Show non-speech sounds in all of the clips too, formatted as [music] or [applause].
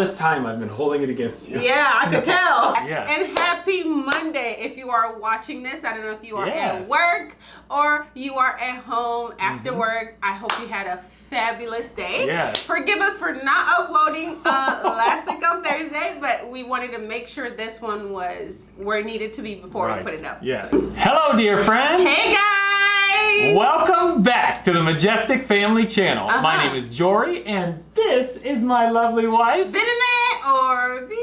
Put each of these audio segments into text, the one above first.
this time I've been holding it against you. Yeah, I could tell. [laughs] Yes. And happy Monday if you are watching this. I don't know if you are Yes. at work or you are at home after Mm-hmm. work. I hope you had a fabulous day. Yes. Forgive us for not uploading uh, [laughs] last week on Thursday, but we wanted to make sure this one was where it needed to be before Right. we put it up. Yes. So- Hello, dear friends. Hey guys! Welcome back to the Majestic Family Channel. My Uh-huh. name is Jory, and this is my lovely wife. Vitamin or V?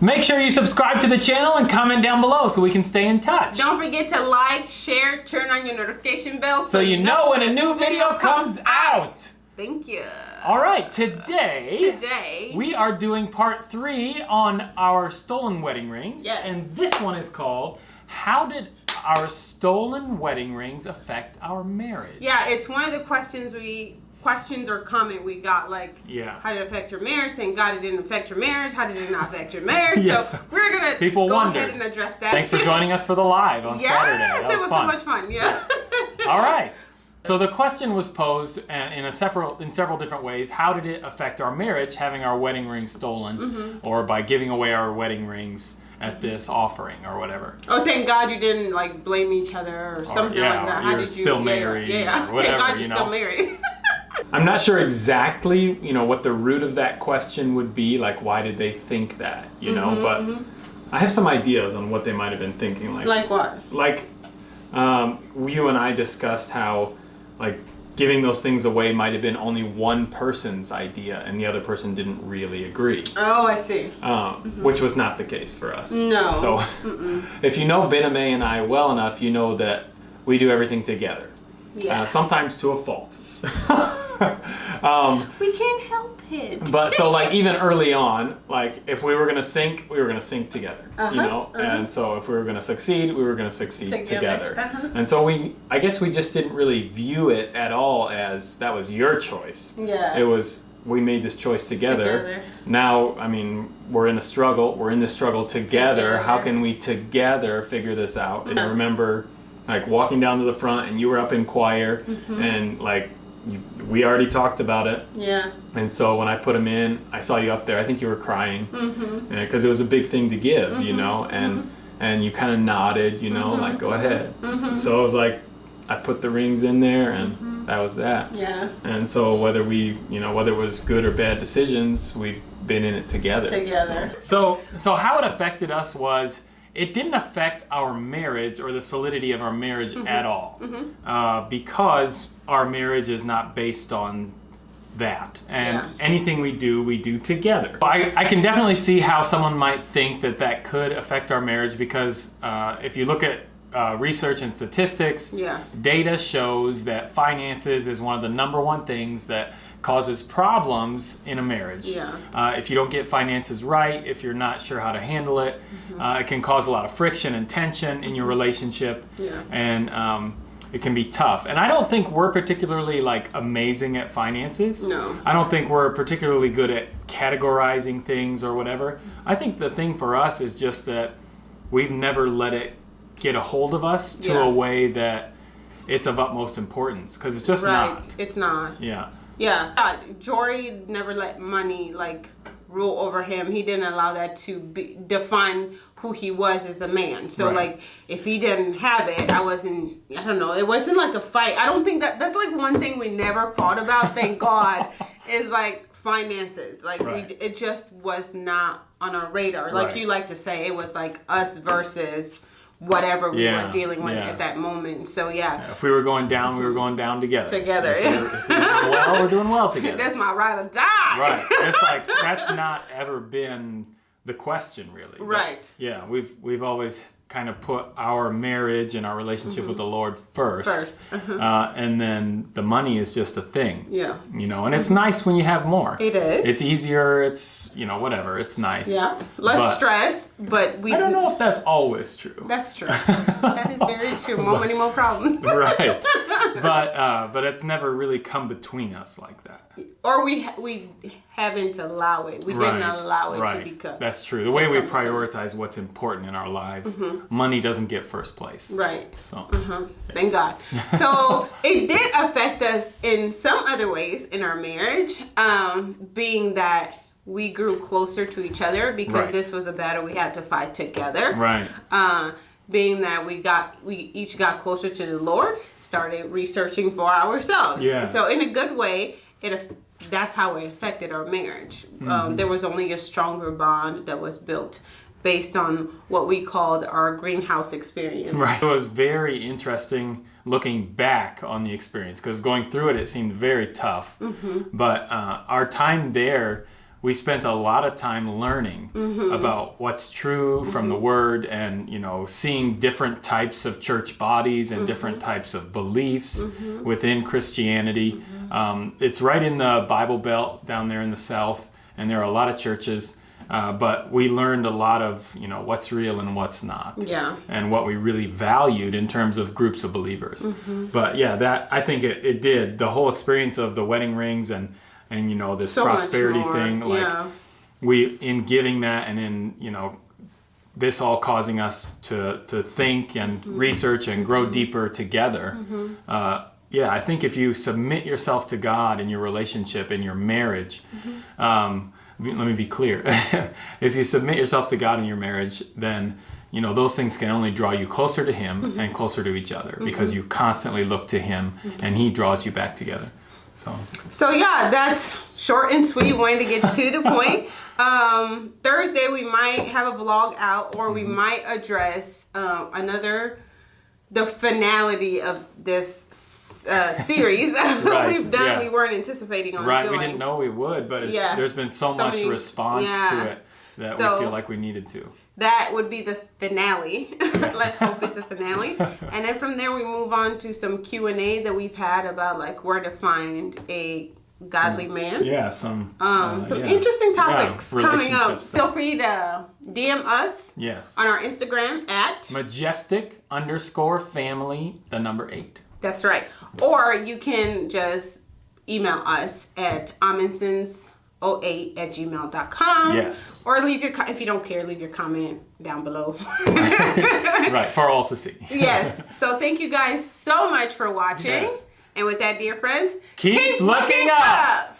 Make sure you subscribe to the channel and comment down below so we can stay in touch. Don't forget to like, share, turn on your notification bell so you know when a new video comes out. Thank you. All right, today Today, we are doing part three on our stolen wedding rings. Yes. And this one is called How Did Our Stolen Wedding Rings Affect Our Marriage? yeah, it's one of the questions we questions or comment we got like Yeah. how did it affect your marriage? Thank God it didn't affect your marriage. How did it not affect your marriage? Yes. So we're gonna People go wondered. ahead and address that. Thanks for joining us for the live on yes, Saturday. That it was, so much fun. Yeah. All right. So the question was posed uh, in a several in several different ways. How did it affect our marriage having our wedding rings stolen, Mm-hmm. or by giving away our wedding rings at this offering or whatever? Oh, thank God you didn't like blame each other or something yeah, like that. or How you're did you? still yeah, married Yeah, yeah. or whatever, [laughs] thank God you you're know. still married. [laughs] I'm not sure exactly, you know, what the root of that question would be. Like, why did they think that? You know, Mm-hmm, but I have some ideas on what they might have been thinking. Like, like what? like um, you and I discussed how like giving those things away might have been only one person's idea and the other person didn't really agree Oh, I see. um, which was not the case for us No. so [laughs] if you know Bename and I well enough you know that we do everything together Yeah. uh, sometimes to a fault [laughs] um, we can't help but so like even early on like if we were gonna sink we were gonna sink together Uh-huh, you know uh-huh. and so if we were gonna succeed we were gonna succeed Together, together, uh-huh. and so we i guess we just didn't really view it at all as that was your choice Yeah. it was we made this choice together. Together. now i mean we're in a struggle we're in this struggle together, Together. how can we together figure this out and i Uh-huh. remember like walking down to the front and you were up in choir Mm-hmm. and like you, we already talked about it yeah. and so when I put them in, I saw you up there. I think you were crying Mm-hmm. because it was a big thing to give, you know, and and you kind of nodded, you know, Mm-hmm. like go ahead. So it was like I put the rings in there, and that was that. Mm-hmm. Yeah. And so whether we, you know, whether it was good or bad decisions, we've been in it together. Together. So so how it affected us was. It didn't affect our marriage or the solidity of our marriage Mm-hmm. at all, uh, because our marriage is not based on that. And Yeah. anything we do, we do together. I, I can definitely see how someone might think that that could affect our marriage because uh, if you look at uh, research and statistics, Yeah. data shows that finances is one of the number one things that causes problems in a marriage. Yeah. Uh, if you don't get finances right, if you're not sure how to handle it, Mm-hmm. uh, it can cause a lot of friction and tension in your relationship. Yeah. And um, it can be tough. And I don't think we're particularly like amazing at finances. No. I don't think we're particularly good at categorizing things or whatever. I think the thing for us is just that we've never let it get a hold of us to Yeah. a way that it's of utmost importance because it's just right. not. It's not. Yeah. Yeah. Uh, Jory never let money like rule over him. He didn't allow that to be, define who he was as a man. So Right. like if he didn't have it, I wasn't I don't know, it wasn't like a fight. I don't think that that's like one thing we never fought about, thank [laughs] God, is like finances. Like Right. we it just was not on our radar. Like Right. you like to say, it was like us versus whatever we Yeah, were dealing with yeah. at that moment. So yeah. If we were going down, we were going down together. Together, If we yeah. were, if we were well, we're doing well [laughs] together. That's my ride or die. right. It's like [laughs] that's not ever been the question, really. Right. Yeah, we've we've always kind of put our marriage and our relationship with the Lord first. Mm-hmm. First, uh-huh. Uh, and then the money is just a thing. Yeah. You know, and it's nice when you have more. It is. It's easier. It's you know whatever. It's nice. Yeah. Less But stress, but we I don't know if that's always true. That's true. [laughs] that is very true. More money, more problems. [laughs] right. [laughs] But uh, but it's never really come between us like that. or we ha- haven't allowed it. We didn't allow it right. to become. That's true. The way we come between us. prioritize what's important in our lives, money doesn't get first place. Right. So Uh-huh. Thank God. So [laughs] it did affect us in some other ways in our marriage, um, being that we grew closer to each other because Right. this was a battle we had to fight together. Right. Uh, being that we got we each got closer to the Lord, started researching for ourselves. Yeah. So in a good way, it that's how it affected our marriage. Mm-hmm. Um, there was only a stronger bond that was built based on what we called our greenhouse experience. Right. It was very interesting looking back on the experience because going through it, it seemed very tough. But uh, our time there, we spent a lot of time learning about what's true from the Word, and you know, seeing different types of church bodies and different types of beliefs within Christianity. Um, it's right in the Bible Belt down there in the South, and there are a lot of churches. Uh, but we learned a lot of you know what's real and what's not Yeah. and what we really valued in terms of groups of believers. Mm-hmm. But yeah, that I think it, it did the whole experience of the wedding rings and and you know this So prosperity thing like yeah. we in giving that and in you know this all causing us to to think and Mm-hmm. research and grow deeper together. Uh, yeah, I think if you submit yourself to God in your relationship in your marriage, Mm-hmm. um, let me be clear. [laughs] if you submit yourself to God in your marriage, then you know those things can only draw you closer to Him Mm-hmm. and closer to each other because you constantly look to Him and He draws you back together. So So yeah, that's short and sweet. Wanting to get to the [laughs] point. Um, Thursday we might have a vlog out, or Mm-hmm. we might address um, another the finality of this uh, [laughs] series that Right, [laughs] we've done. yeah. We weren't anticipating on right, doing. we didn't know we would, but it's, Yeah. there's been so, So much many- response yeah. to it that So- we feel like we needed to. That would be the finale. [laughs] Let's hope it's a finale. [laughs] and then from there we move on to some Q and A that we've had about like where to find a godly man. Yeah, some Um, uh, some yeah. interesting Yeah, topics coming up. stuff. Feel free to DM us Yes. on our Instagram at Majestic underscore family, the number eight. that's right. Or you can just email us at aminsons08 at gmail.com. Yes. Or leave your, if you don't care, leave your comment down below. right, for all to see. [laughs] yes. So thank you guys so much for watching. Yes. And with that, dear friends, Keep looking up.